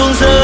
tuôn rơi